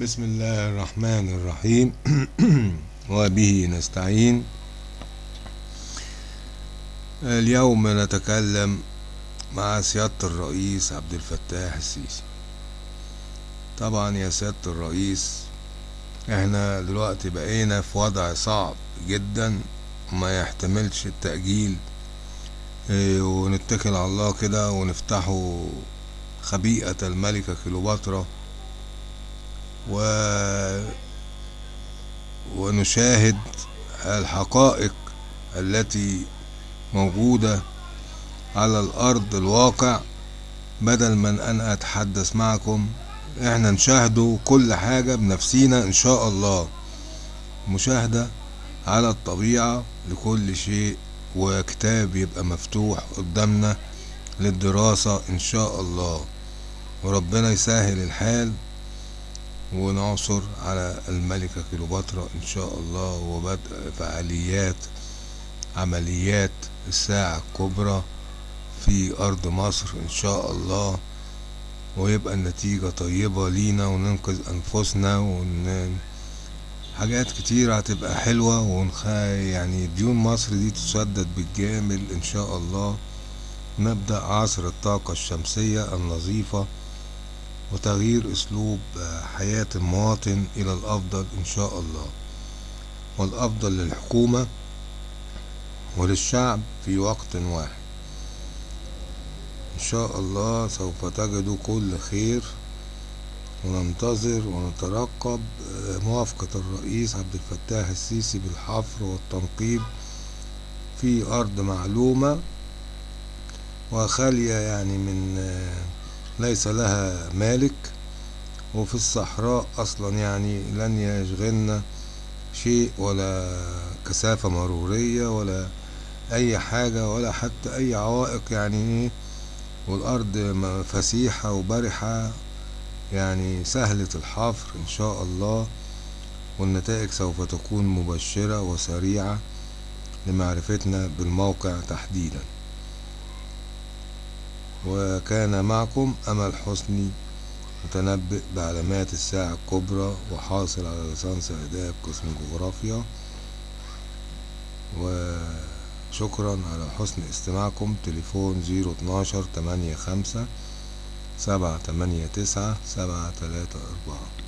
بسم الله الرحمن الرحيم. وبه نستعين. اليوم نتكلم مع سيادة الرئيس عبد الفتاح السيسي. طبعا يا سيادة الرئيس إحنا دلوقتي بقينا في وضع صعب جدا ما يحتملش التأجيل. آه ونتكل على الله كده ونفتحه خبيئة الملكة كليوباترا. و ونشاهد الحقائق التي موجودة على الأرض الواقع بدل من أن أتحدث معكم. إحنا نشاهدوا كل حاجة بنفسينا إن شاء الله. مشاهدة على الطبيعة لكل شيء وكتاب يبقى مفتوح قدامنا للدراسة إن شاء الله. وربنا يسهل الحال. ونعثر على الملكة كليوباترا إن شاء الله وبدء فعاليات عمليات الساعة الكبرى في أرض مصر إن شاء الله ويبقى النتيجة طيبة لينا وننقذ أنفسنا ون... حاجات كتير هتبقى حلوة ونخ... يعني ديون مصر دي تسدد بالجامل إن شاء الله. نبدأ عصر الطاقة الشمسية النظيفة وتغيير أسلوب حياة المواطن إلى الأفضل إن شاء الله. والأفضل للحكومة وللشعب في وقت واحد. إن شاء الله سوف تجدوا كل خير وننتظر ونترقب. موافقة الرئيس عبد الفتاح السيسي بالحفر والتنقيب في أرض معلومة. وخالية يعني من ليس لها مالك وفي الصحراء أصلا يعني لن يشغلنا شيء ولا كثافة مرورية ولا أي حاجة ولا حتى أي عوائق يعني. والأرض فسيحة وبرحة يعني سهلة الحفر إن شاء الله والنتائج سوف تكون مبشرة وسريعة لمعرفتنا بالموقع تحديدا. وكان معكم أمل حسني متنبئ بعلامات الساعة الكبرى وحاصل على ليسانس آداب قسم جغرافيا. وشكرا على حسن استماعكم. تليفون زيرو اتناشر تمانية خمسة سبعة تمانية تسعة سبعة تلاتة أربعة.